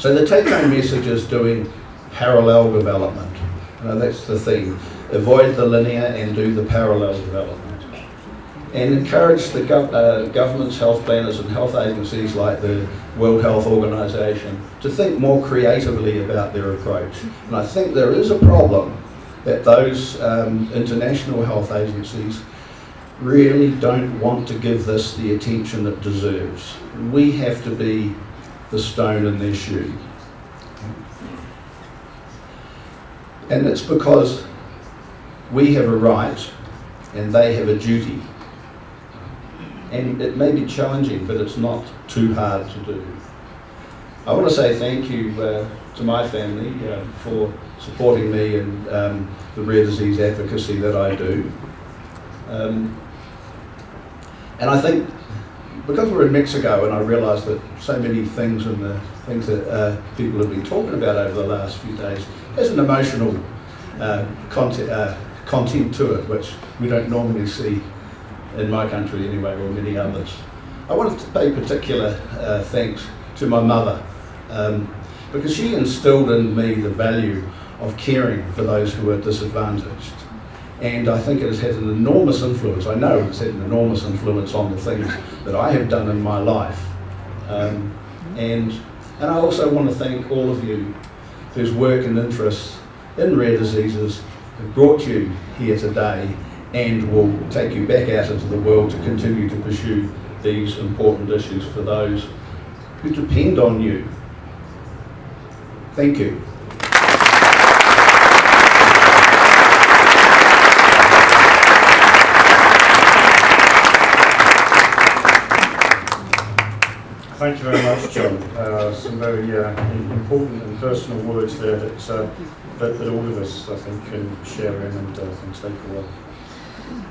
So the take-home message is doing parallel development. Know, that's the theme. Avoid the linear and do the parallel development. And encourage the gov uh, governments, health planners and health agencies like the World Health Organization to think more creatively about their approach. And I think there is a problem that those um, international health agencies really don't want to give this the attention it deserves. We have to be the stone in their shoe. And it's because we have a right and they have a duty. And it may be challenging, but it's not too hard to do. I want to say thank you uh, to my family uh, for supporting me in um, the rare disease advocacy that I do. Um, and I think because we're in Mexico and I realise that so many things and the things that uh, people have been talking about over the last few days, has an emotional uh, content, uh, content to it which we don't normally see in my country anyway or many others. I wanted to pay particular uh, thanks to my mother um, because she instilled in me the value of caring for those who are disadvantaged and I think it has had an enormous influence. I know it's had an enormous influence on the things that I have done in my life. Um, and, and I also want to thank all of you whose work and interests in rare diseases have brought you here today and will take you back out into the world to continue to pursue these important issues for those who depend on you. Thank you. Thank you very much, John. Uh, some very uh, important and personal words there that, uh, that, that, all of us, I think, can share in and uh, can take away.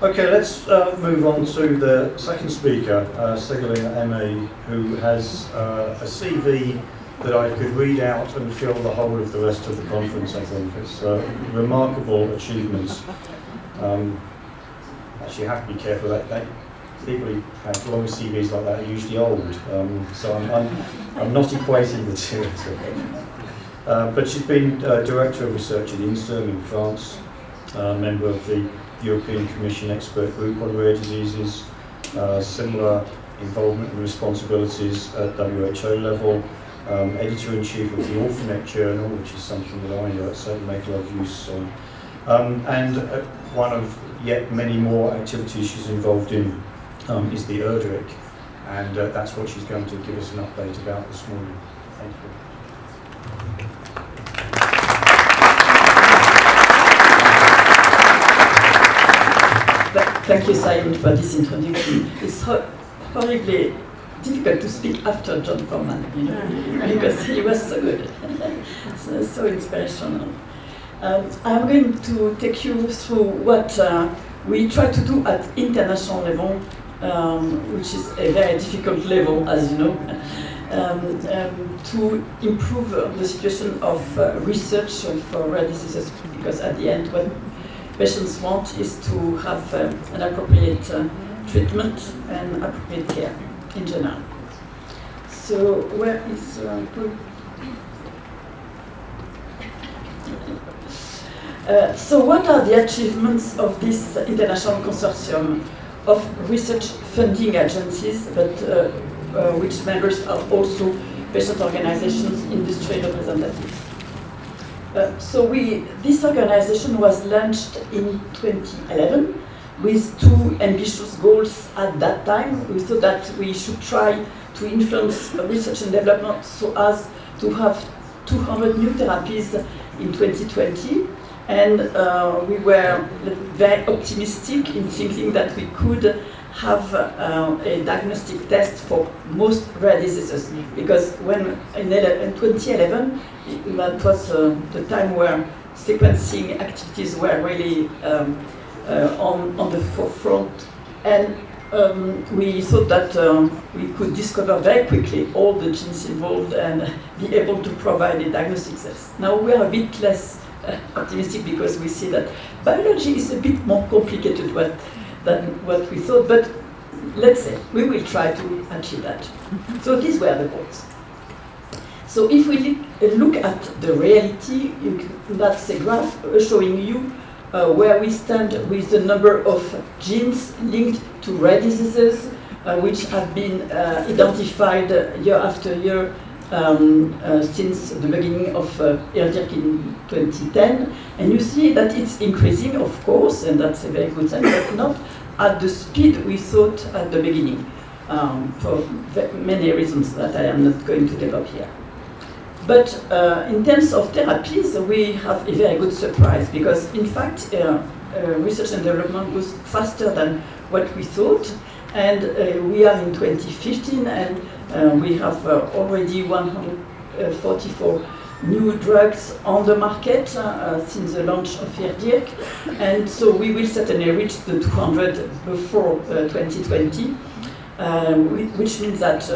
Okay, let's uh, move on to the second speaker, uh, Ségolène Aymé, who has uh, a CV that I could read out and fill the whole of the rest of the conference, I think. It's remarkable achievements. Um, actually, have to be careful. That, that people who have long CVs like that are usually old, um, so I'm, I'm, I'm, not equating the two. Uh, but she's been uh, Director of Research at INSERM in France, uh, member of the European Commission Expert Group on Rare Diseases, uh, similar involvement and responsibilities at WHO level, um, Editor-in-Chief of the Orphanet Journal, which is something that I uh, certainly make a lot of use of, um, and uh, one of yet many more activities she's involved in um, is the IRDIRC, and uh, that's what she's going to give us an update about this morning. Thank you. Thank you, Simon, for this introduction. It's ho horribly difficult to speak after John Forman, you know, because he was so good, so, so, inspirational. Um, I'm going to take you through what uh, we try to do at international level um, which is a very difficult level, as you know, um, um, to improve the situation of uh, research for rare diseases, because at the end what patients want is to have uh, an appropriate uh, treatment and appropriate care in general. So where is uh, uh, so what are the achievements of this international consortium? Of research funding agencies, but uh, uh, which members are also patient organizations, industry representatives. Uh, so we, this organization was launched in 2011 with two ambitious goals at that time. We thought that we should try to influence research and development so as to have 200 new therapies in 2020 and uh, we were very optimistic in thinking that we could have uh, a diagnostic test for most rare diseases because when in, 2011 that was uh, the time where sequencing activities were really um, uh, on, on the forefront and um, we thought that um, we could discover very quickly all the genes involved and be able to provide a diagnostic test. Now we are a bit less optimistic because we see that biology is a bit more complicated what, than what we thought, but let's say we will try to achieve that. So these were the goals. So if we look at the reality, that's a graph showing you uh, where we stand with the number of genes linked to rare diseases, uh, which have been uh, identified year after year um, uh, since the beginning of uh, in 2010. And you see that it's increasing, of course, and that's a very good sign, but not at the speed we thought at the beginning, um, for many reasons that I am not going to develop here. But uh, in terms of therapies, we have a very good surprise because, in fact, uh, uh, research and development goes faster than what we thought. And uh, we are in 2015 and uh, we have uh, already 144 new drugs on the market since the launch of IRDIRC. And so we will certainly reach the 200 before 2020, which means that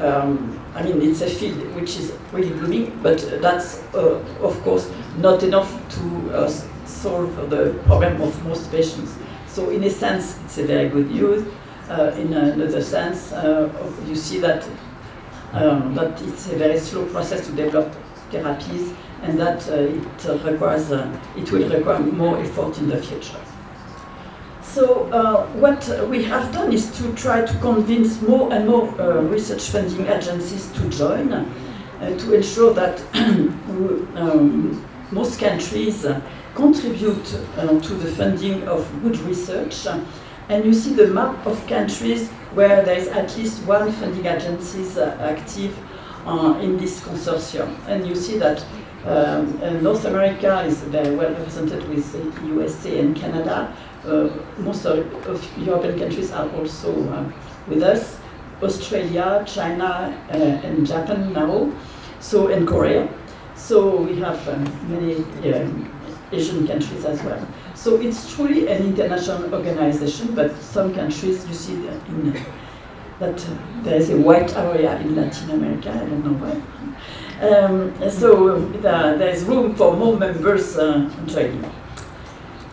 um, I mean, it's a field which is really blooming, but that's, uh, of course, not enough to uh, solve the problem of most patients. So in a sense, it's a very good news. Uh, in another sense, uh, you see that, um, that it's a very slow process to develop therapies and that uh, it requires, uh, it will require more effort in the future. So uh, what we have done is to try to convince more and more uh, research funding agencies to join uh, to ensure that um, most countries contribute to the funding of good research. And you see the map of countries where there is at least one funding agency uh, active uh, in this consortium. And you see that um, North America is very well represented with USA and Canada, uh, most of, of, European countries are also uh, with us. Australia, China, uh, and Japan now, so and Korea. So we have um, many Asian countries as well. So it's truly an international organization, but some countries, you see in, that uh, there is a white area in Latin America, I don't know why. Um, so the, there is room for more members uh, joining.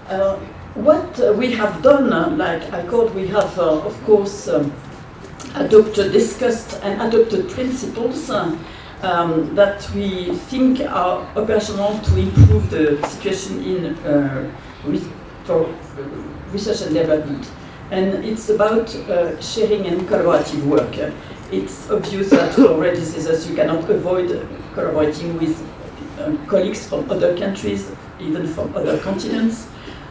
Uh, what uh, we have done, uh, like I called, we have, uh, of course, um, adopted, discussed and adopted principles um, that we think are operational to improve the situation in uh, research and development. And it's about uh, sharing and collaborative work. It's obvious that for rare diseases you cannot avoid collaborating with uh, colleagues from other countries, even from other continents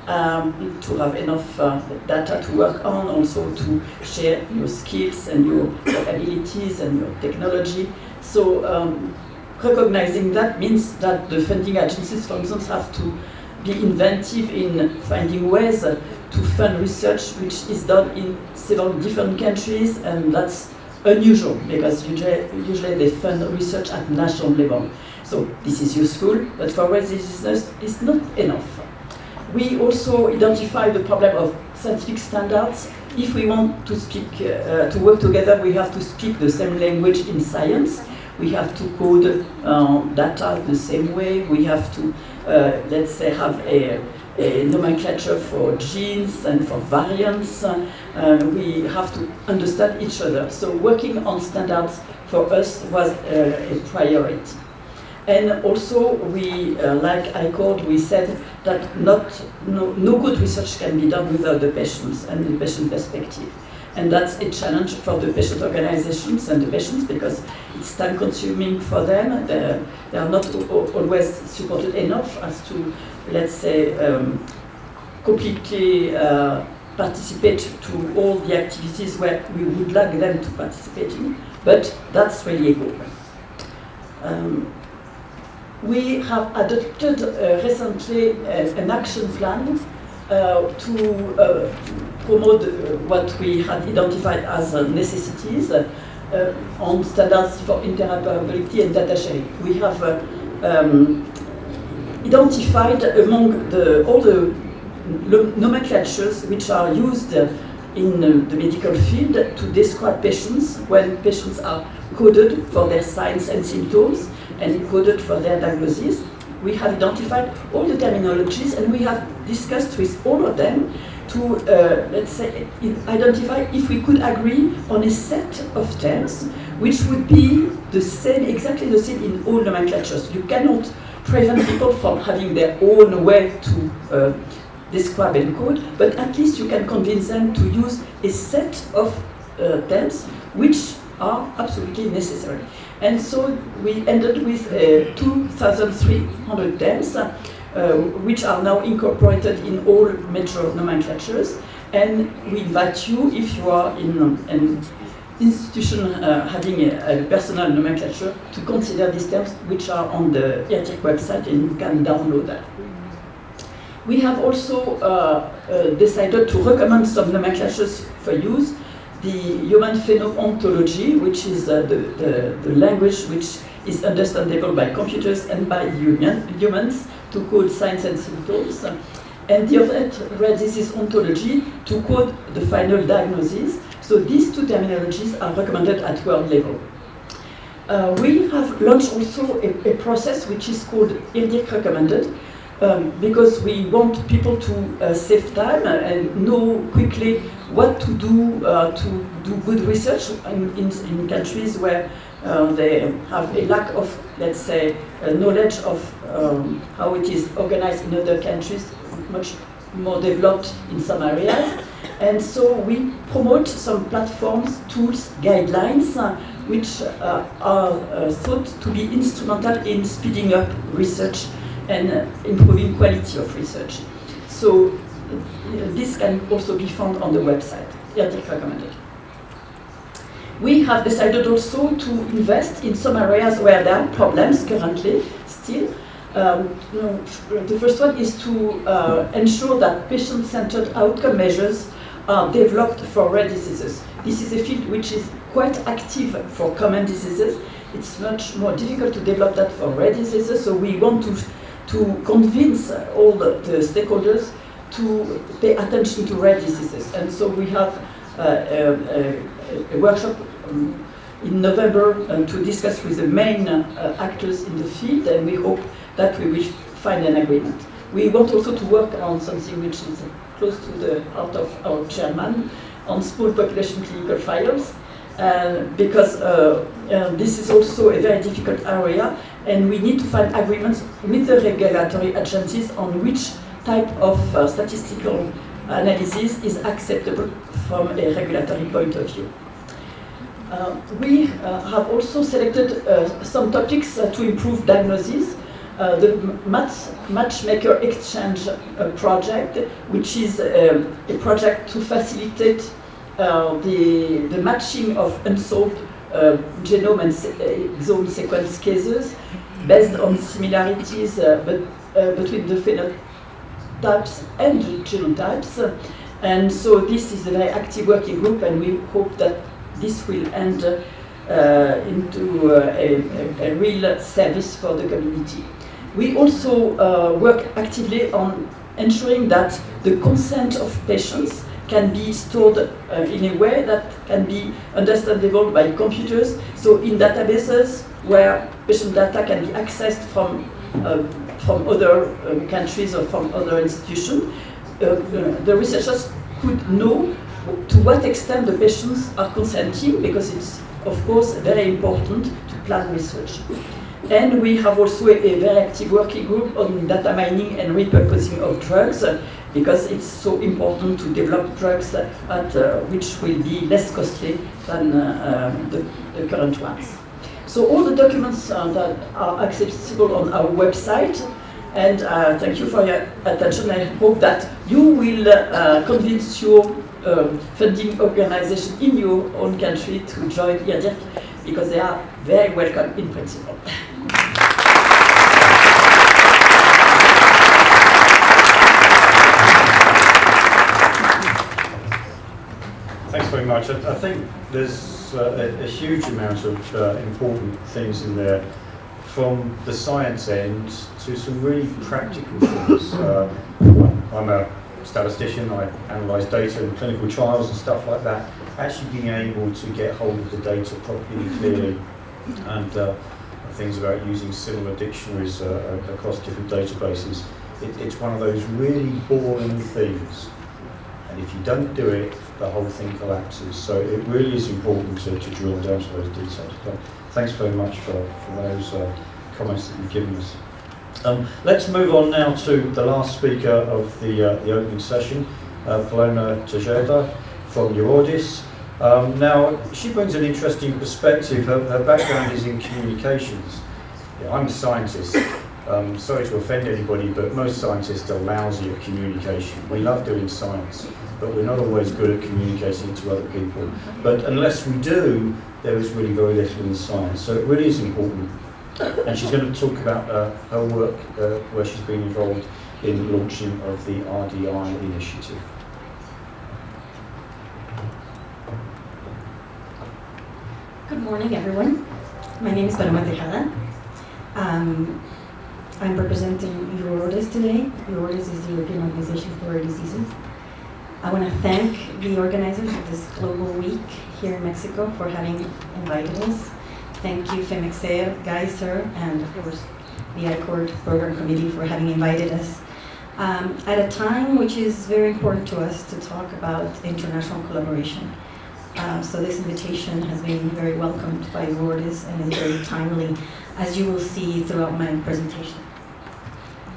um, to have enough uh, data to work on, also to share your skills and your, your abilities and your technology. So um, recognizing that means that the funding agencies, for instance, have to be inventive in finding ways to fund research which is done in several different countries and that's unusual because usually, usually they fund research at national level. So this is useful, but for rare diseases it's not enough. We also identify the problem of scientific standards. If we want to speak, uh, to work together, we have to speak the same language in science. We have to code uh, data the same way. We have to, uh, let's say, have a, a, nomenclature for genes and for variants. Uh, we have to understand each other. So working on standards for us was uh, a priority. And also, we, uh, like I called, we said that not, no, no good research can be done without the patients and the patient perspective. And that's a challenge for the patient organizations and the patients because it's time consuming for them. They're, they are not always supported enough as to, let's say, um, completely uh, participate to all the activities where we would like them to participate in. But that's really a goal. Um, we have adopted uh, recently uh, an action plan to uh, promote uh, what we had identified as uh, necessities on standards for interoperability and data sharing. We have um, identified among the, all the nomenclatures which are used in the medical field to describe patients when patients are coded for their signs and symptoms and coded for their diagnosis. We have identified all the terminologies and we have discussed with all of them to, uh, let's say, identify if we could agree on a set of terms which would be the same, exactly the same in all nomenclatures. You cannot prevent people from having their own way to uh, describe and code, but at least you can convince them to use a set of uh, terms which are absolutely necessary. And so we ended with uh, 2,300 terms, uh, which are now incorporated in all major nomenclatures. And we invite you, if you are in an institution uh, having a, a personal nomenclature, to consider these terms, which are on the IRDIRC website, and you can download that. We have also uh, uh, decided to recommend some nomenclatures for use. The human phenomenology, which is uh, the, the, the, language which is understandable by computers and by human, humans to code signs and symptoms. And the other rare disease ontology to code the final diagnosis. So these two terminologies are recommended at world level. Uh, we have launched also a, a, process which is called IRDIRC recommended, um, because we want people to uh, save time and know quickly what to do uh, to do good research in, in, in countries where uh, they have a lack of, let's say, uh, knowledge of um, how it is organized in other countries, much more developed in some areas. And so we promote some platforms, tools, guidelines, uh, which uh, are thought to be instrumental in speeding up research and uh, improving quality of research. So uh, this can also be found on the website, IRDIRC recommended. We have decided also to invest in some areas where there are problems currently still. Um, the first one is to uh, ensure that patient-centered outcome measures are developed for rare diseases. This is a field which is quite active for common diseases. It's much more difficult to develop that for rare diseases, so we want to to convince all the, the, stakeholders to pay attention to rare diseases. And so we have uh, a, a, a, workshop um, in November um, to discuss with the main uh, actors in the field, and we hope that we will find an agreement. We want also to work on something which is close to the heart of our chairman, on small population clinical trials, uh, because uh, uh, this is also a very difficult area and we need to find agreements with the regulatory agencies on which type of uh, statistical analysis is acceptable from a regulatory point of view. Uh, we uh, have also selected uh, some topics uh, to improve diagnosis. Uh, the Match, Matchmaker Exchange project, which is um, a project to facilitate the, the matching of unsolved uh, genome and exome sequence cases based on similarities uh, but, uh, between the phenotypes and the genotypes. And so this is a very active working group and we hope that this will end uh, into a, a, a, real service for the community. We also uh, work actively on ensuring that the consent of patients can be stored uh, in a way that can be understandable by computers. So in databases where patient data can be accessed from, uh, from other um, countries or from other institutions, uh, the researchers could know to what extent the patients are consenting because it's of course very important to plan research. And we have also a, a, very active working group on data mining and repurposing of drugs because it's so important to develop drugs at, uh, which will be less costly than uh, um, the, the, current ones. So all the documents that are accessible on our website and uh, thank you for your attention. I hope that you will uh, convince your um, funding organization in your own country to join IRDIRC because they are very welcome in principle. very much. I, I think there's uh, a, a, huge amount of uh, important things in there from the science end to some really practical things. Uh, I'm a statistician, I analyse data in clinical trials and stuff like that. Actually being able to get hold of the data properly, and clearly, and uh, things about using similar dictionaries uh, across different databases. It, it's one of those really boring things And if you don't do it, the whole thing collapses. So it really is important to, to drill down to those details. But thanks very much for, for those uh, comments that you've given us. Um, let's move on now to the last speaker of the, uh, the opening session, uh, Paloma Tejada from Eurordis. Um, now, she brings an interesting perspective. Her, her background is in communications. Yeah, I'm a scientist. Um, sorry to offend anybody, but most scientists are lousy at communication. We love doing science, but we're not always good at communicating to other people. But unless we do, there is really very little in science. So it really is important. And she's going to talk about uh, her work uh, where she's been involved in the launching of the RDI initiative. Good morning, everyone. My name is Paloma Tejada. Um, I'm representing Eurordis today. Eurordis is the European Organization for Rare Diseases. I want to thank the organizers of this global week here in Mexico for having invited us. Thank you, FEMEXER, Geiser, and of course the ICORD Program Committee for having invited us um, at a time which is very important to us to talk about international collaboration. Uh, so this invitation has been very welcomed by Eurordis and is very timely, as you will see throughout my presentation.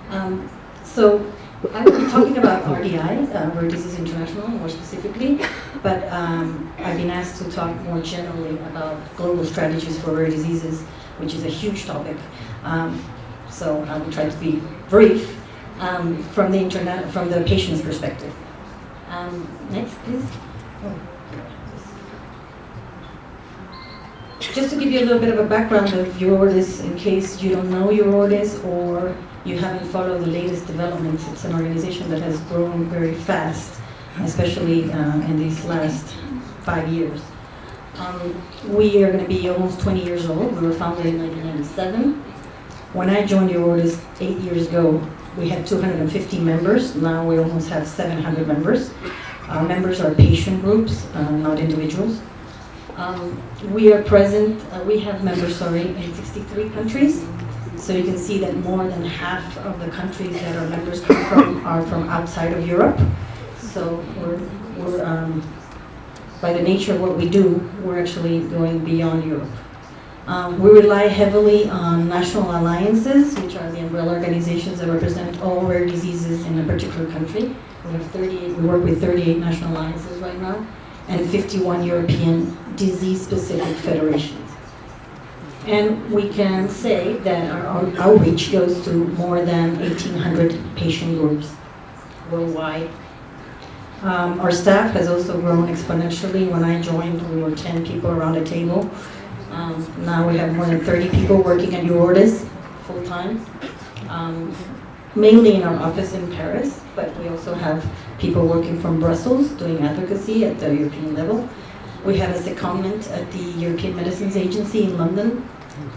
Um, so I will be talking about RDI, uh, Rare Disease International, more specifically, but um, I've been asked to talk more generally about global strategies for rare diseases, which is a huge topic. Um, so I will try to be brief um, from the internet, from the patient's perspective. Um, next, please. Oh. Just to give you a little bit of a background of Eurordis, in case you don't know Eurordis or you haven't followed the latest developments, it's an organization that has grown very fast, especially uh, in these last five years. Um, we are going to be almost 20 years old. We were founded in 1997. When I joined Eurordis eight years ago, we had 250 members. Now we almost have 700 members. Our members are patient groups, uh, not individuals. Um, we are present, uh, we have members, sorry, in 63 countries. So you can see that more than half of the countries that our members come from are from outside of Europe. So we're, we're um, by the nature of what we do, we're actually going beyond Europe. Um, we rely heavily on national alliances, which are the umbrella organizations that represent all rare diseases in a particular country. We have 38, we work with 38 national alliances right now, and 51 European disease-specific federations. And we can say that our outreach goes to more than 1,800 patient groups worldwide. Um, our staff has also grown exponentially. When I joined, we were 10 people around a table. Um, now we have more than 30 people working at Eurordis full-time, um, mainly in our office in Paris, but we also have people working from Brussels doing advocacy at the European level. We have a secondment at the European Medicines Agency in London.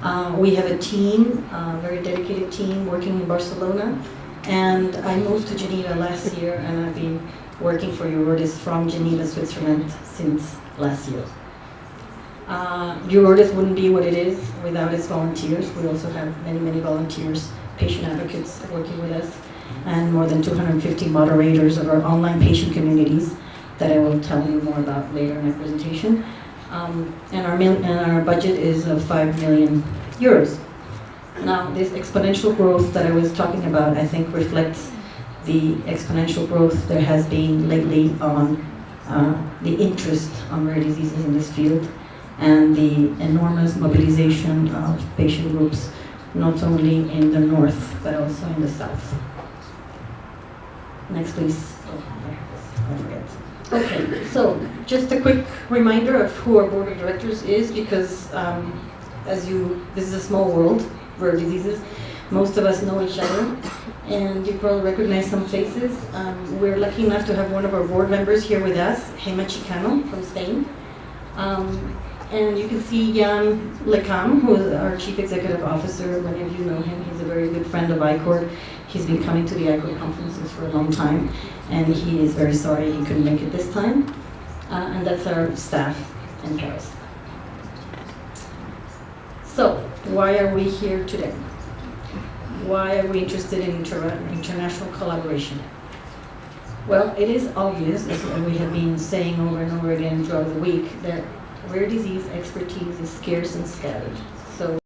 Uh, we have a team, a very dedicated team working in Barcelona. And I moved to Geneva last year and I've been working for Eurordis from Geneva, Switzerland since last year. Uh, Eurordis wouldn't be what it is without its volunteers. We also have many, many volunteers, patient advocates working with us, and more than 250 moderators of our online patient communities that I will tell you more about later in my presentation. Um, and, our and our budget is of 5 million euros. Now, this exponential growth that I was talking about, I think reflects the exponential growth there has been lately on uh, the interest on rare diseases in this field and the enormous mobilization of patient groups, not only in the north, but also in the south. Next, please. Okay, so just a quick reminder of who our board of directors is, because um, as you, this is a small world, rare diseases. Most of us know each other, and you probably recognize some faces. Um, we're lucky enough to have one of our board members here with us, Gema Chicano from Spain. Um, and you can see Yann Le Cam, who is our Chief Executive Officer. Many of you know him. He's a very good friend of ICORD. He's been coming to the ICORD conferences for a long time, and he is very sorry he couldn't make it this time. Uh, and that's our staff in Paris. So, why are we here today? Why are we interested in inter international collaboration? Well, it is obvious, as we have been saying over and over again throughout the week, that rare disease expertise is scarce and scattered. So